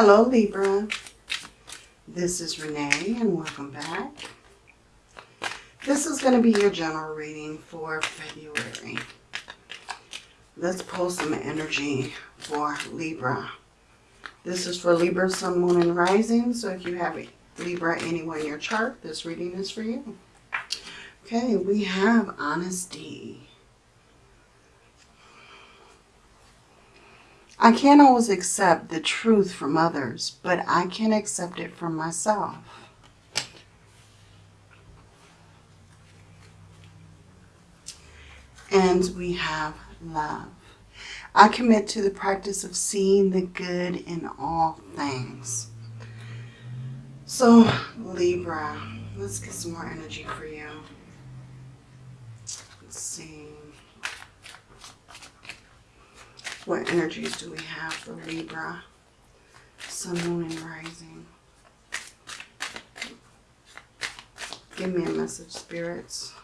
Hello Libra, this is Renee and welcome back. This is going to be your general reading for February. Let's pull some energy for Libra. This is for Libra, Sun, Moon, and Rising. So if you have Libra anywhere in your chart, this reading is for you. Okay, we have honesty. I can't always accept the truth from others, but I can accept it from myself. And we have love. I commit to the practice of seeing the good in all things. So, Libra, let's get some more energy for you. Let's see. What energies do we have for Libra? Sun, Moon, and Rising. Give me a message, spirits.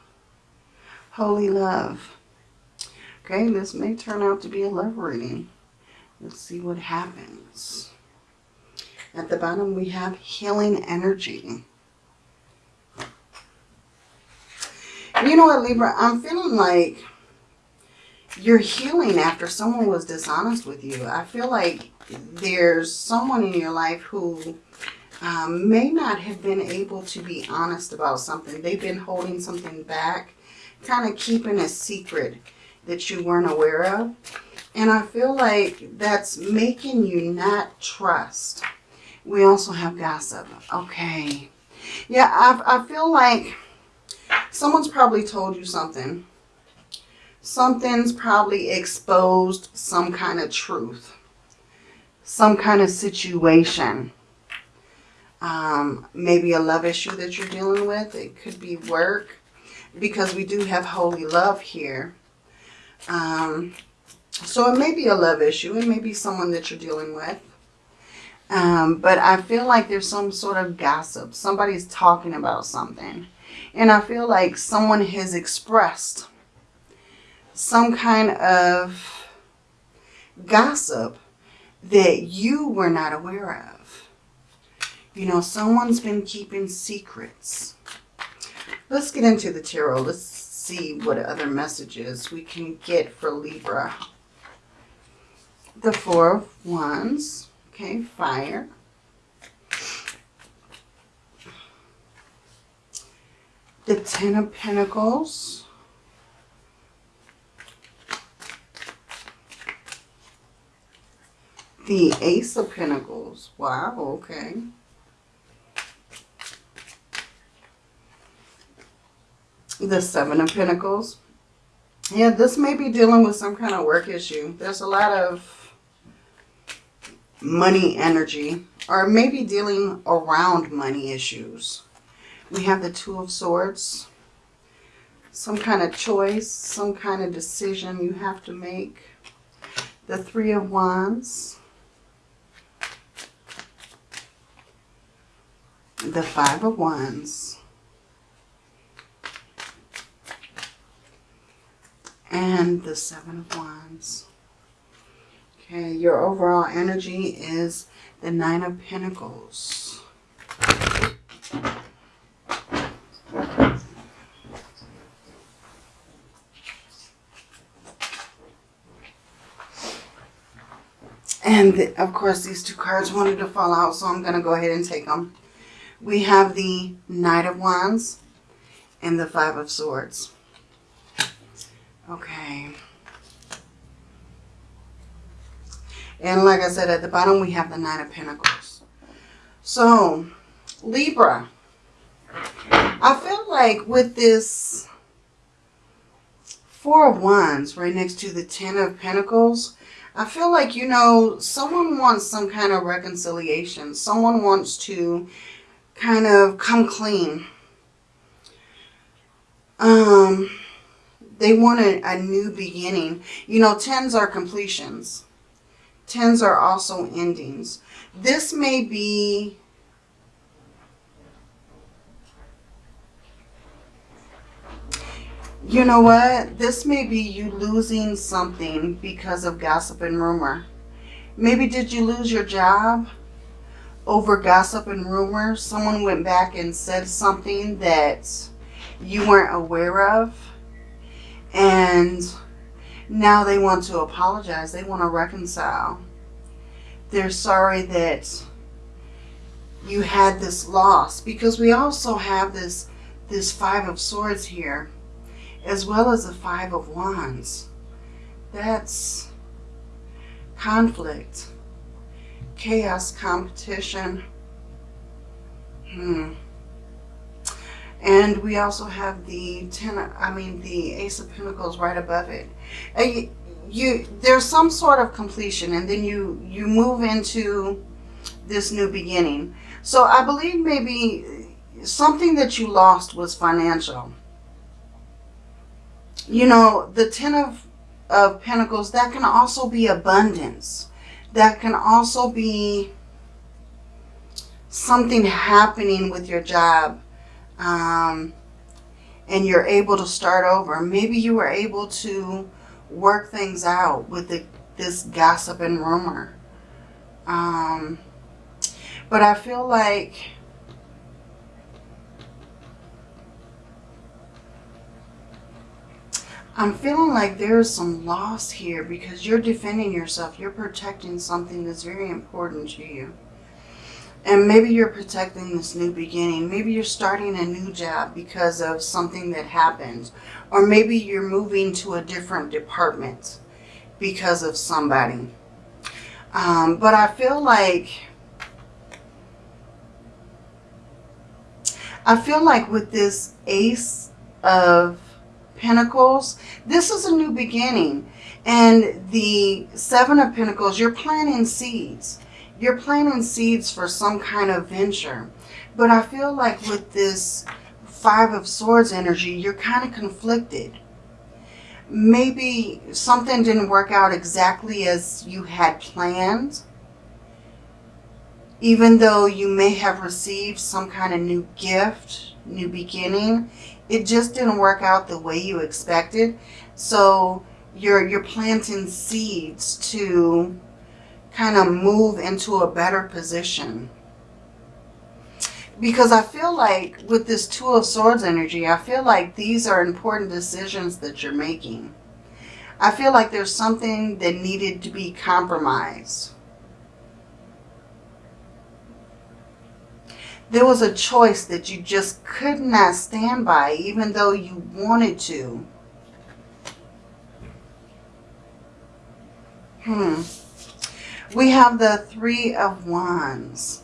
Holy love. Okay, this may turn out to be a love reading. Let's see what happens. At the bottom, we have healing energy. You know what, Libra? I'm feeling like you're healing after someone was dishonest with you. I feel like there's someone in your life who um, may not have been able to be honest about something. They've been holding something back, kind of keeping a secret that you weren't aware of. And I feel like that's making you not trust. We also have gossip. Okay. Yeah, I, I feel like someone's probably told you something something's probably exposed some kind of truth, some kind of situation. Um, maybe a love issue that you're dealing with. It could be work because we do have holy love here. Um, so it may be a love issue. It may be someone that you're dealing with. Um, but I feel like there's some sort of gossip. Somebody's talking about something. And I feel like someone has expressed some kind of gossip that you were not aware of. You know, someone's been keeping secrets. Let's get into the tarot. Let's see what other messages we can get for Libra. The Four of Wands. Okay, fire. The Ten of Pentacles. The Ace of Pentacles. Wow, okay. The Seven of Pentacles. Yeah, this may be dealing with some kind of work issue. There's a lot of money energy or maybe dealing around money issues. We have the Two of Swords. Some kind of choice, some kind of decision you have to make. The Three of Wands. The Five of Wands, and the Seven of Wands. Okay, your overall energy is the Nine of Pentacles. And of course, these two cards wanted to fall out, so I'm going to go ahead and take them we have the Knight of Wands and the Five of Swords. Okay. And like I said, at the bottom we have the Nine of Pentacles. So, Libra. I feel like with this Four of Wands right next to the Ten of Pentacles, I feel like, you know, someone wants some kind of reconciliation. Someone wants to kind of come clean. Um, they want a, a new beginning. You know, tens are completions. Tens are also endings. This may be you know what? This may be you losing something because of gossip and rumor. Maybe did you lose your job? Over gossip and rumors. Someone went back and said something that you weren't aware of. And now they want to apologize. They want to reconcile. They're sorry that you had this loss because we also have this this five of swords here as well as the five of wands that's conflict chaos competition hmm and we also have the ten i mean the ace of pentacles right above it uh, you, you there's some sort of completion and then you you move into this new beginning so I believe maybe something that you lost was financial. You know, the Ten of, of Pentacles, that can also be abundance. That can also be something happening with your job. Um, and you're able to start over. Maybe you were able to work things out with the, this gossip and rumor. Um, but I feel like I'm feeling like there's some loss here because you're defending yourself. You're protecting something that's very important to you. And maybe you're protecting this new beginning. Maybe you're starting a new job because of something that happened. Or maybe you're moving to a different department because of somebody. Um, but I feel like I feel like with this Ace of Pentacles, this is a new beginning. And the Seven of Pentacles, you're planting seeds. You're planting seeds for some kind of venture. But I feel like with this Five of Swords energy, you're kind of conflicted. Maybe something didn't work out exactly as you had planned even though you may have received some kind of new gift, new beginning, it just didn't work out the way you expected. So you're, you're planting seeds to kind of move into a better position. Because I feel like with this Two of Swords energy, I feel like these are important decisions that you're making. I feel like there's something that needed to be compromised there was a choice that you just could not stand by, even though you wanted to. Hmm. We have the Three of Wands.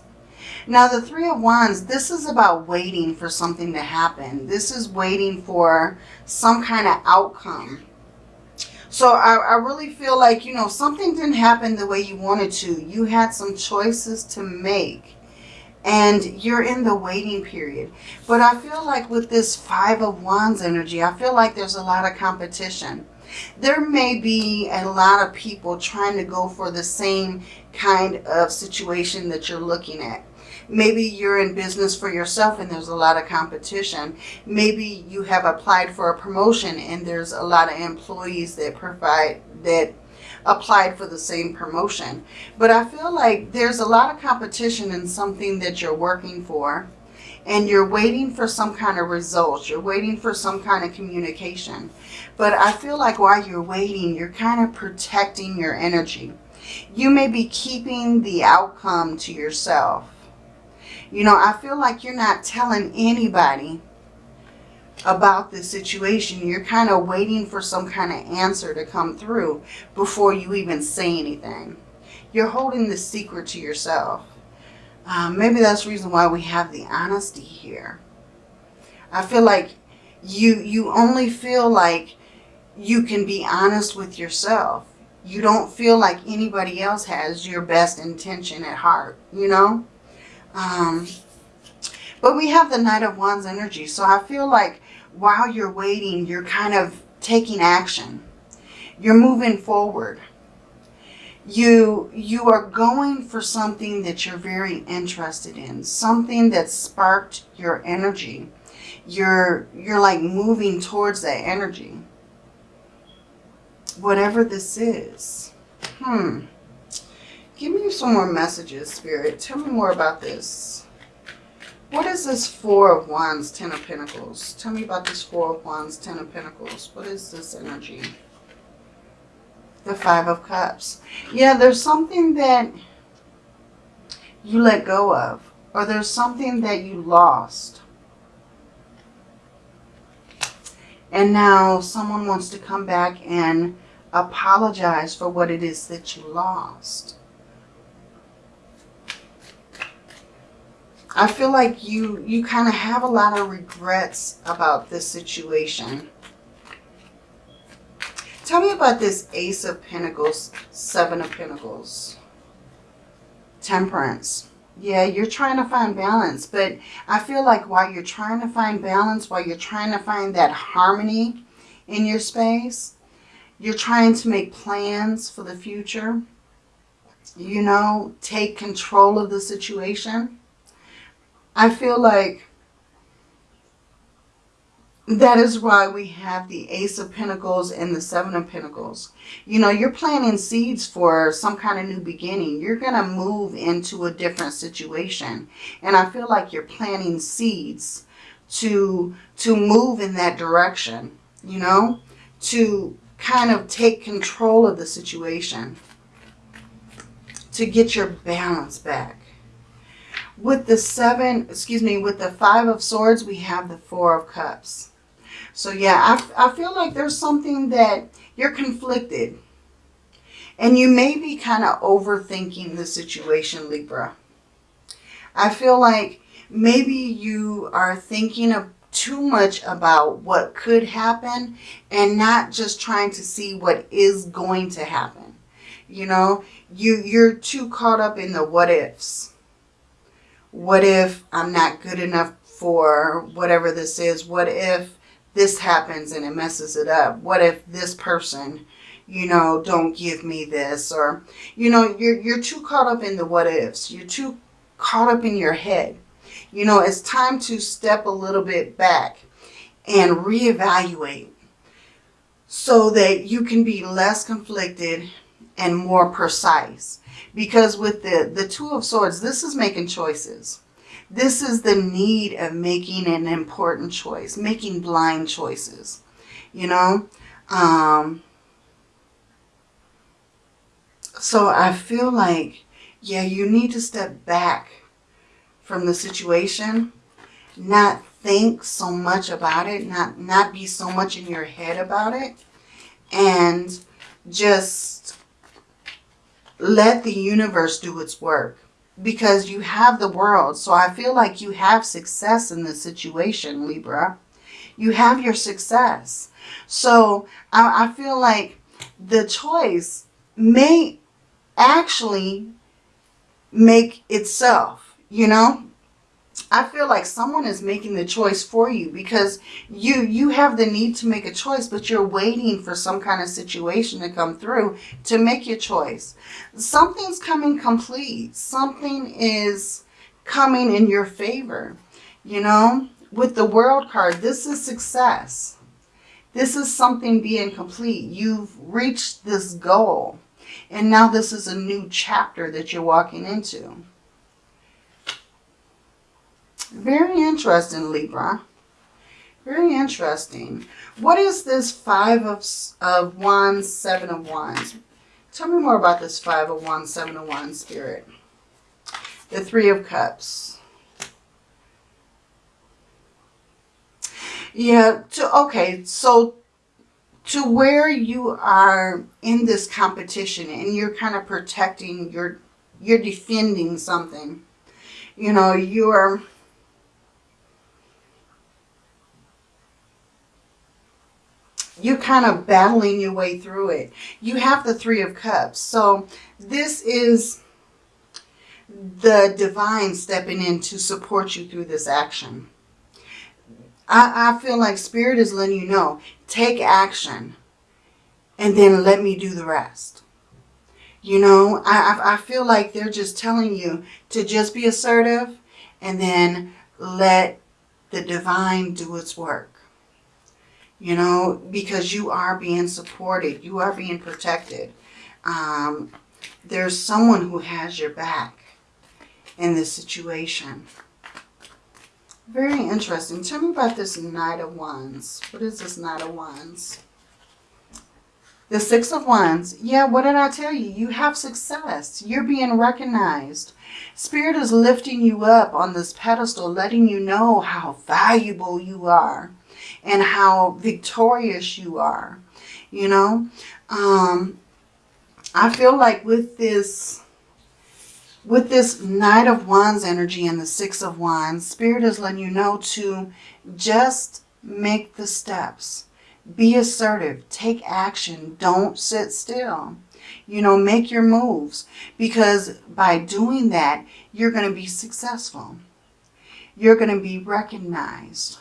Now, the Three of Wands, this is about waiting for something to happen. This is waiting for some kind of outcome. So I, I really feel like, you know, something didn't happen the way you wanted to. You had some choices to make and you're in the waiting period. But I feel like with this Five of Wands energy, I feel like there's a lot of competition. There may be a lot of people trying to go for the same kind of situation that you're looking at. Maybe you're in business for yourself and there's a lot of competition. Maybe you have applied for a promotion and there's a lot of employees that provide that applied for the same promotion. But I feel like there's a lot of competition in something that you're working for and you're waiting for some kind of results. You're waiting for some kind of communication. But I feel like while you're waiting, you're kind of protecting your energy. You may be keeping the outcome to yourself. You know, I feel like you're not telling anybody about this situation. You're kind of waiting for some kind of answer to come through before you even say anything. You're holding the secret to yourself. Um, maybe that's the reason why we have the honesty here. I feel like you, you only feel like you can be honest with yourself. You don't feel like anybody else has your best intention at heart, you know? Um, but we have the Knight of Wands energy. So I feel like while you're waiting, you're kind of taking action. You're moving forward. You, you are going for something that you're very interested in. Something that sparked your energy. You're, you're like moving towards that energy. Whatever this is. Hmm. Give me some more messages, Spirit. Tell me more about this. What is this Four of Wands, Ten of Pentacles? Tell me about this Four of Wands, Ten of Pentacles. What is this energy? The Five of Cups. Yeah, there's something that you let go of. Or there's something that you lost. And now someone wants to come back and apologize for what it is that you lost. I feel like you, you kind of have a lot of regrets about this situation. Tell me about this Ace of Pentacles, Seven of Pentacles. Temperance. Yeah, you're trying to find balance, but I feel like while you're trying to find balance, while you're trying to find that harmony in your space, you're trying to make plans for the future. You know, take control of the situation. I feel like that is why we have the Ace of Pentacles and the Seven of Pentacles. You know, you're planting seeds for some kind of new beginning. You're going to move into a different situation. And I feel like you're planting seeds to, to move in that direction, you know, to kind of take control of the situation, to get your balance back. With the seven, excuse me, with the five of swords, we have the four of cups. So yeah, I, I feel like there's something that you're conflicted. And you may be kind of overthinking the situation, Libra. I feel like maybe you are thinking of too much about what could happen and not just trying to see what is going to happen. You know, you, you're too caught up in the what ifs. What if I'm not good enough for whatever this is? What if this happens and it messes it up? What if this person, you know, don't give me this? Or, you know, you're, you're too caught up in the what ifs. You're too caught up in your head. You know, it's time to step a little bit back and reevaluate so that you can be less conflicted and more precise. Because with the, the Two of Swords, this is making choices. This is the need of making an important choice, making blind choices, you know. Um, so I feel like, yeah, you need to step back from the situation, not think so much about it, not, not be so much in your head about it, and just let the universe do its work because you have the world. So I feel like you have success in this situation, Libra. You have your success. So I, I feel like the choice may actually make itself, you know, I feel like someone is making the choice for you because you you have the need to make a choice, but you're waiting for some kind of situation to come through to make your choice. Something's coming complete. Something is coming in your favor. You know, with the world card, this is success. This is something being complete. You've reached this goal. And now this is a new chapter that you're walking into. Very interesting, Libra. Very interesting. What is this Five of, of Wands, Seven of Wands? Tell me more about this Five of Wands, Seven of Wands spirit. The Three of Cups. Yeah, to, okay, so to where you are in this competition and you're kind of protecting, you're, you're defending something. You know, you're you're kind of battling your way through it. You have the Three of Cups. So this is the divine stepping in to support you through this action. I, I feel like Spirit is letting you know, take action and then let me do the rest. You know, I, I feel like they're just telling you to just be assertive and then let the divine do its work you know, because you are being supported. You are being protected. Um, there's someone who has your back in this situation. Very interesting. Tell me about this Knight of Wands. What is this Knight of Wands? The Six of Wands. Yeah, what did I tell you? You have success. You're being recognized. Spirit is lifting you up on this pedestal, letting you know how valuable you are and how victorious you are. You know, um, I feel like with this, with this Knight of Wands energy and the Six of Wands, Spirit is letting you know to just make the steps. Be assertive. Take action. Don't sit still. You know, make your moves. Because by doing that, you're going to be successful. You're going to be recognized.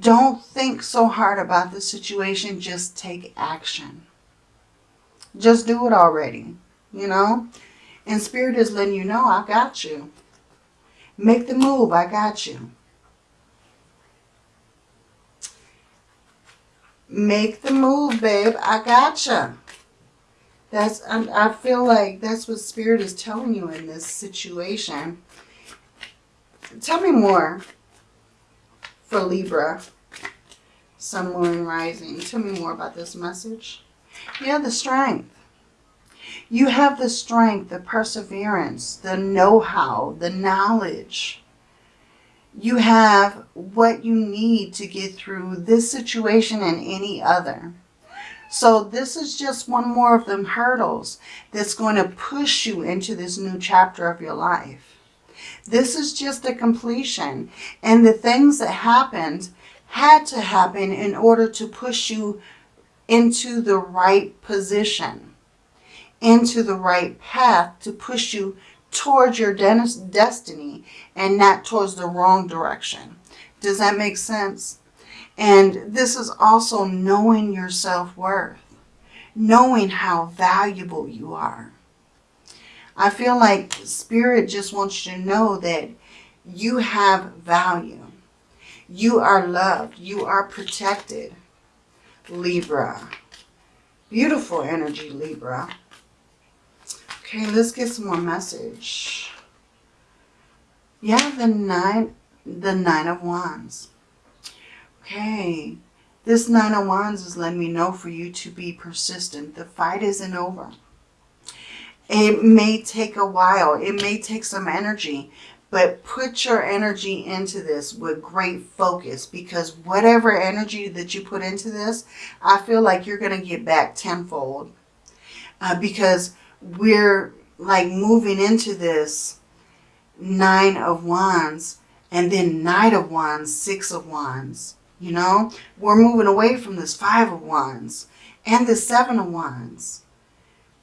Don't think so hard about the situation. Just take action. Just do it already, you know. And Spirit is letting you know, I got you. Make the move, I got you. Make the move, babe, I got you. That's, I, I feel like that's what Spirit is telling you in this situation. Tell me more for Libra, Sun, Moon, Rising. Tell me more about this message. Yeah, the strength. You have the strength, the perseverance, the know-how, the knowledge. You have what you need to get through this situation and any other. So this is just one more of them hurdles that's going to push you into this new chapter of your life. This is just a completion. And the things that happened had to happen in order to push you into the right position, into the right path to push you towards your destiny and not towards the wrong direction. Does that make sense? And this is also knowing your self-worth, knowing how valuable you are. I feel like Spirit just wants you to know that you have value. You are loved. You are protected. Libra. Beautiful energy, Libra. Okay, let's get some more message. Yeah, the nine, the nine of wands. Okay, this nine of wands is letting me know for you to be persistent. The fight isn't over. It may take a while. It may take some energy. But put your energy into this with great focus because whatever energy that you put into this, I feel like you're going to get back tenfold. Uh, because we're like moving into this nine of wands and then knight of wands, six of wands. You know, we're moving away from this five of wands and the seven of wands.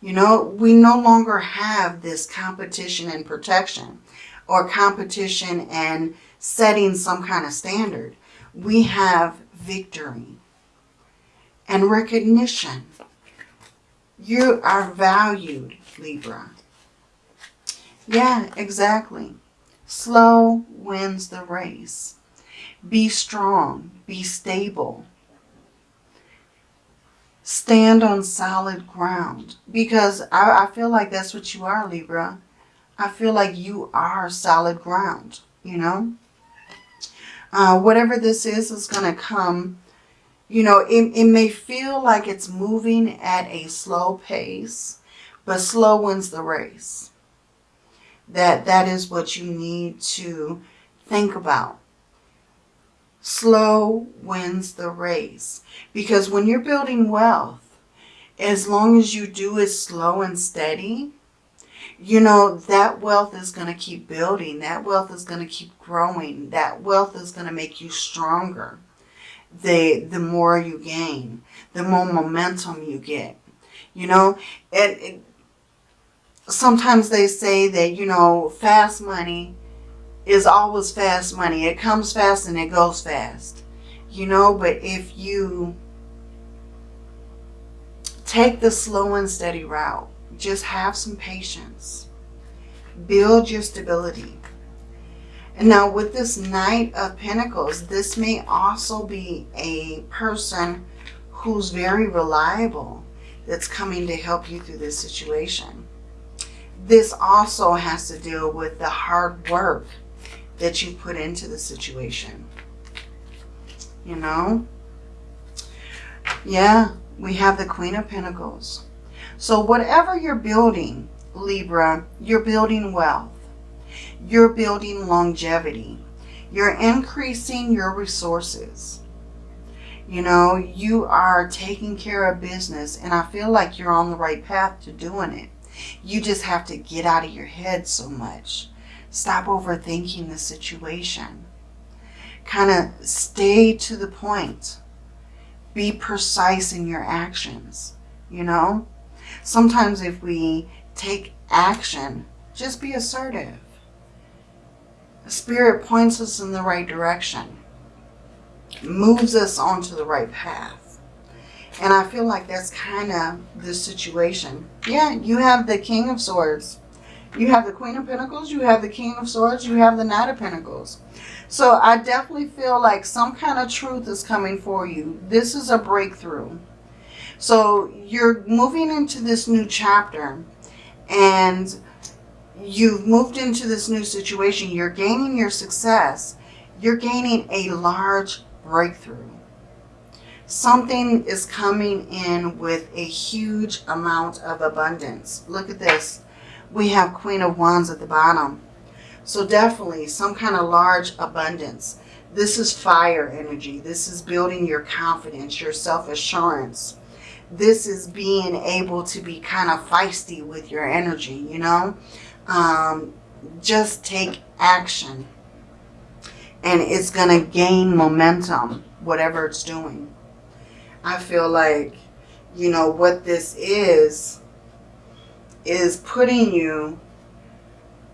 You know, we no longer have this competition and protection or competition and setting some kind of standard. We have victory and recognition. You are valued, Libra. Yeah, exactly. Slow wins the race. Be strong. Be stable. Stand on solid ground. Because I, I feel like that's what you are, Libra. I feel like you are solid ground, you know. Uh, whatever this is, is going to come, you know, it, it may feel like it's moving at a slow pace, but slow wins the race. That That is what you need to think about. Slow wins the race. Because when you're building wealth, as long as you do it slow and steady, you know, that wealth is going to keep building. That wealth is going to keep growing. That wealth is going to make you stronger. The, the more you gain, the more momentum you get. You know, and sometimes they say that, you know, fast money is always fast money. It comes fast and it goes fast. You know, but if you take the slow and steady route, just have some patience. Build your stability. And now with this Knight of Pentacles, this may also be a person who's very reliable. that's coming to help you through this situation. This also has to deal with the hard work that you put into the situation. You know? Yeah, we have the Queen of Pentacles. So whatever you're building, Libra, you're building wealth. You're building longevity. You're increasing your resources. You know, you are taking care of business and I feel like you're on the right path to doing it. You just have to get out of your head so much. Stop overthinking the situation. Kind of stay to the point. Be precise in your actions, you know? Sometimes if we take action, just be assertive. Spirit points us in the right direction, moves us onto the right path. And I feel like that's kind of the situation. Yeah, you have the King of Swords. You have the Queen of Pentacles. You have the King of Swords. You have the Knight of Pentacles. So I definitely feel like some kind of truth is coming for you. This is a breakthrough. So you're moving into this new chapter and you've moved into this new situation. You're gaining your success. You're gaining a large breakthrough. Something is coming in with a huge amount of abundance. Look at this. We have Queen of Wands at the bottom. So definitely some kind of large abundance. This is fire energy. This is building your confidence, your self-assurance. This is being able to be kind of feisty with your energy, you know um, just take action and it's going to gain momentum, whatever it's doing. I feel like, you know, what this is, is putting you,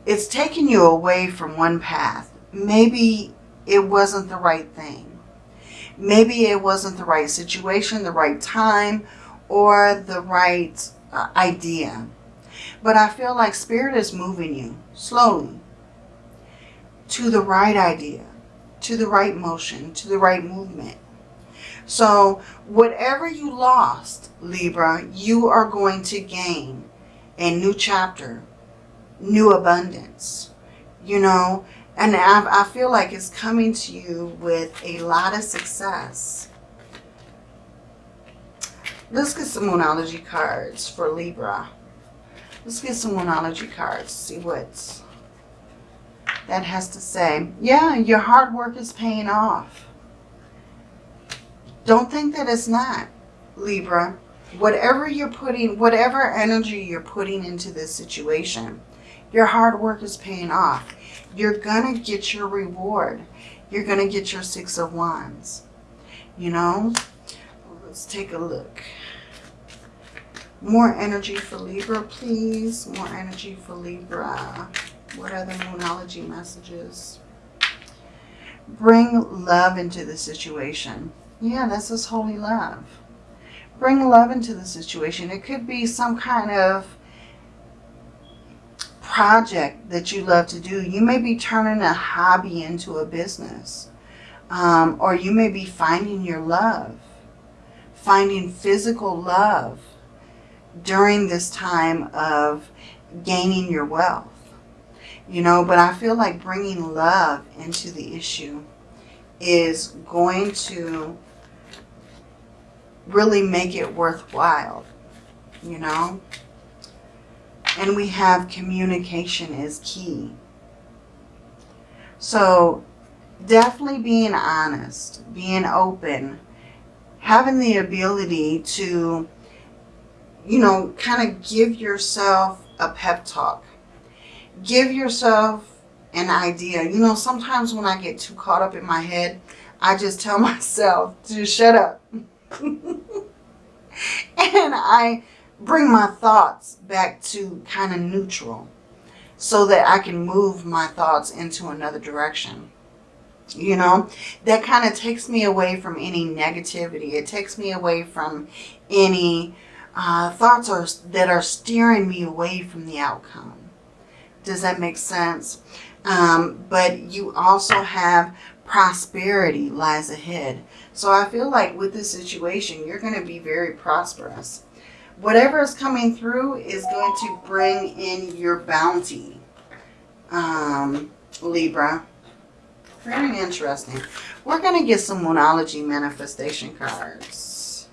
it's taking you away from one path. Maybe it wasn't the right thing. Maybe it wasn't the right situation, the right time, or the right uh, idea. But I feel like Spirit is moving you slowly to the right idea, to the right motion, to the right movement. So whatever you lost, Libra, you are going to gain a new chapter, new abundance, you know, and I, I feel like it's coming to you with a lot of success. Let's get some Moonology cards for Libra. Let's get some Moonology cards, see what that has to say. Yeah, your hard work is paying off. Don't think that it's not, Libra. Whatever you're putting, whatever energy you're putting into this situation, your hard work is paying off. You're going to get your reward. You're going to get your Six of Wands. You know? Let's take a look. More energy for Libra, please. More energy for Libra. What are the Moonology messages? Bring love into the situation. Yeah, this is holy love. Bring love into the situation. It could be some kind of project that you love to do. You may be turning a hobby into a business. Um, or you may be finding your love. Finding physical love during this time of gaining your wealth. You know, but I feel like bringing love into the issue is going to really make it worthwhile, you know. And we have communication is key. So definitely being honest, being open, having the ability to you know, kind of give yourself a pep talk. Give yourself an idea. You know, sometimes when I get too caught up in my head, I just tell myself to shut up. and I bring my thoughts back to kind of neutral so that I can move my thoughts into another direction. You know, that kind of takes me away from any negativity. It takes me away from any uh, thoughts are, that are steering me away from the outcome. Does that make sense? Um, but you also have prosperity lies ahead. So I feel like with this situation, you're going to be very prosperous. whatever is coming through is going to bring in your bounty, um, Libra. Very interesting. We're going to get some Moonology manifestation cards.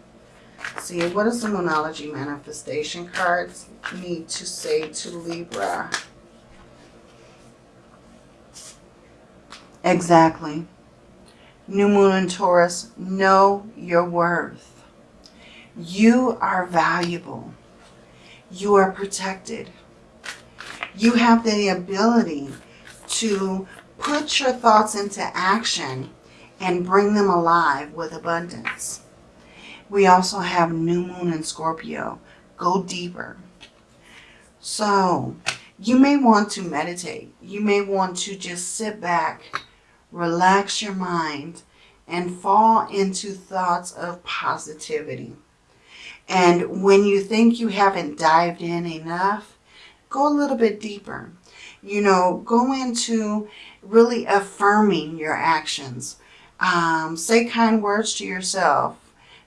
See, what does the Moonology manifestation cards need to say to Libra? Exactly. New Moon in Taurus, know your worth. You are valuable. You are protected. You have the ability to put your thoughts into action and bring them alive with abundance. We also have New Moon in Scorpio. Go deeper. So, you may want to meditate. You may want to just sit back, relax your mind, and fall into thoughts of positivity. And when you think you haven't dived in enough, go a little bit deeper. You know, go into really affirming your actions. Um, say kind words to yourself.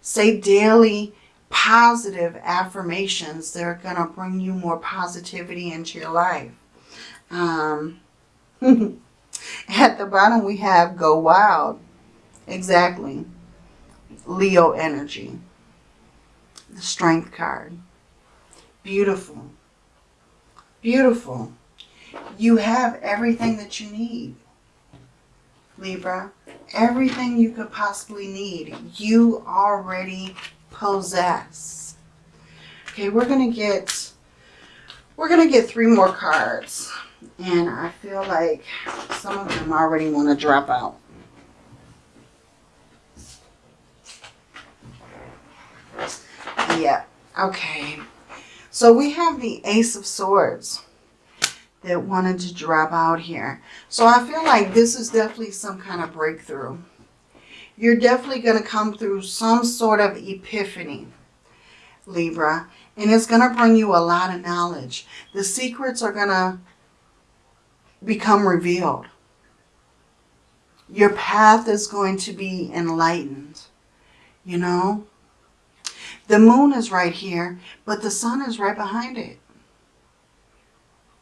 Say daily positive affirmations that are going to bring you more positivity into your life. Um, at the bottom we have go wild. Exactly. Leo energy. The strength card. Beautiful. Beautiful. You have everything that you need. Libra. Everything you could possibly need. You already possess. Okay, we're going to get we're going to get three more cards. And I feel like some of them already want to drop out. Yeah, okay. So we have the Ace of Swords that wanted to drop out here. So I feel like this is definitely some kind of breakthrough. You're definitely going to come through some sort of epiphany, Libra. And it's going to bring you a lot of knowledge. The secrets are going to become revealed. Your path is going to be enlightened. You know? The moon is right here, but the sun is right behind it.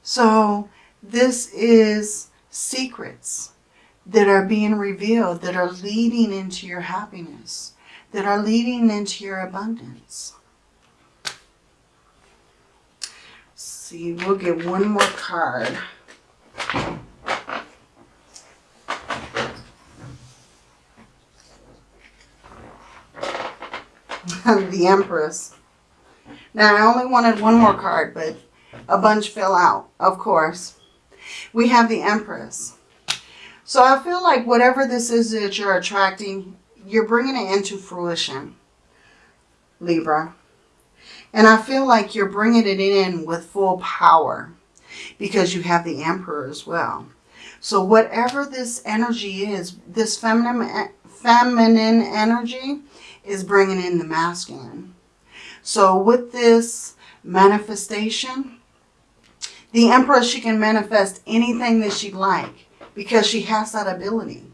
So this is secrets that are being revealed, that are leading into your happiness, that are leading into your abundance. See, we'll get one more card. the Empress. Now, I only wanted one more card, but a bunch fell out, of course. We have the Empress. So I feel like whatever this is that you're attracting, you're bringing it into fruition, Libra. And I feel like you're bringing it in with full power because you have the Emperor as well. So whatever this energy is, this feminine, feminine energy is bringing in the masculine. So with this manifestation, the emperor, she can manifest anything that she'd like because she has that ability.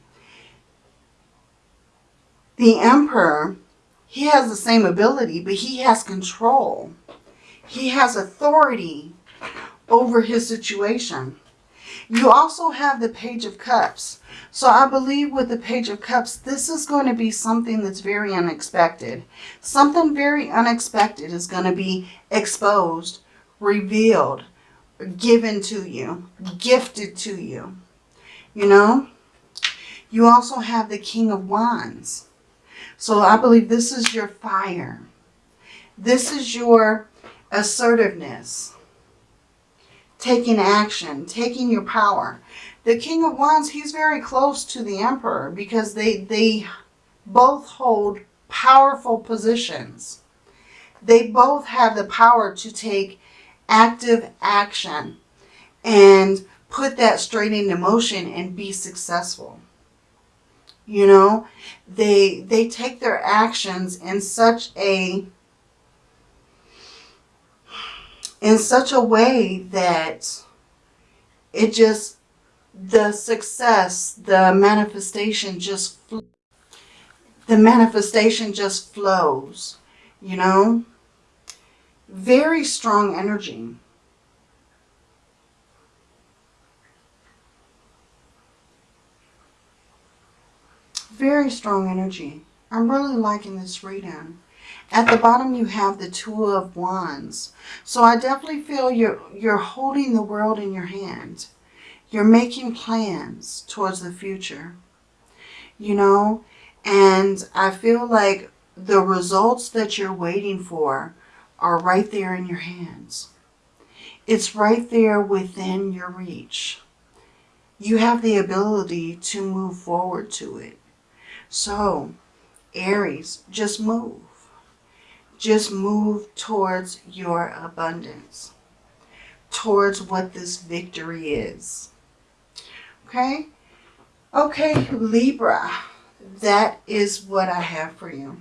The Emperor, he has the same ability, but he has control. He has authority over his situation. You also have the Page of Cups. So I believe with the Page of Cups, this is going to be something that's very unexpected. Something very unexpected is going to be exposed, revealed, given to you, gifted to you. You know? You also have the King of Wands. So I believe this is your fire. This is your assertiveness. Taking action, taking your power. The King of Wands, he's very close to the Emperor because they, they both hold powerful positions. They both have the power to take active action and put that straight into motion and be successful. You know, they they take their actions in such a in such a way that it just the success, the manifestation just the manifestation just flows, you know? Very strong energy. Very strong energy. I'm really liking this reading. At the bottom you have the Two of Wands. So I definitely feel you're, you're holding the world in your hand. You're making plans towards the future. You know, and I feel like the results that you're waiting for are right there in your hands. It's right there within your reach. You have the ability to move forward to it. So, Aries, just move. Just move towards your abundance. Towards what this victory is. Okay? Okay, Libra. That is what I have for you.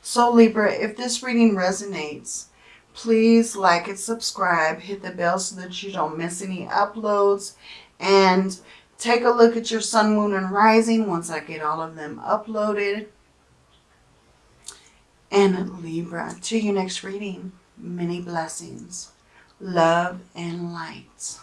So Libra, if this reading resonates, please like and subscribe. Hit the bell so that you don't miss any uploads. And take a look at your sun, moon, and rising once I get all of them uploaded. And Libra, to your next reading, many blessings, love, and light.